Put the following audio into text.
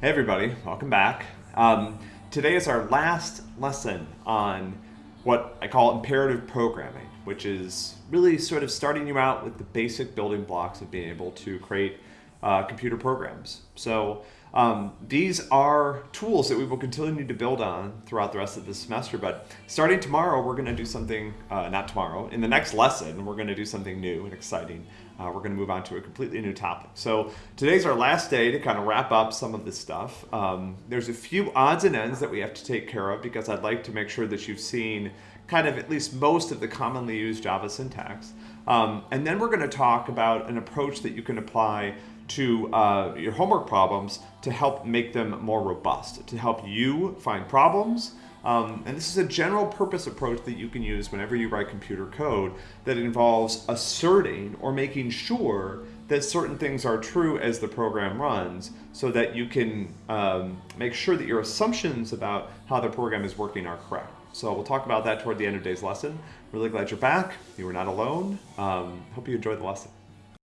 Hey everybody, welcome back. Um, today is our last lesson on what I call imperative programming, which is really sort of starting you out with the basic building blocks of being able to create uh, computer programs. So um, these are tools that we will continue to build on throughout the rest of the semester, but starting tomorrow, we're gonna do something, uh, not tomorrow, in the next lesson, we're gonna do something new and exciting. Uh, we're gonna move on to a completely new topic. So today's our last day to kind of wrap up some of this stuff. Um, there's a few odds and ends that we have to take care of because I'd like to make sure that you've seen kind of at least most of the commonly used Java syntax. Um, and then we're gonna talk about an approach that you can apply to uh, your homework problems to help make them more robust, to help you find problems. Um, and this is a general purpose approach that you can use whenever you write computer code that involves asserting or making sure that certain things are true as the program runs so that you can um, make sure that your assumptions about how the program is working are correct. So we'll talk about that toward the end of today's lesson. Really glad you're back. You were not alone. Um, hope you enjoyed the lesson.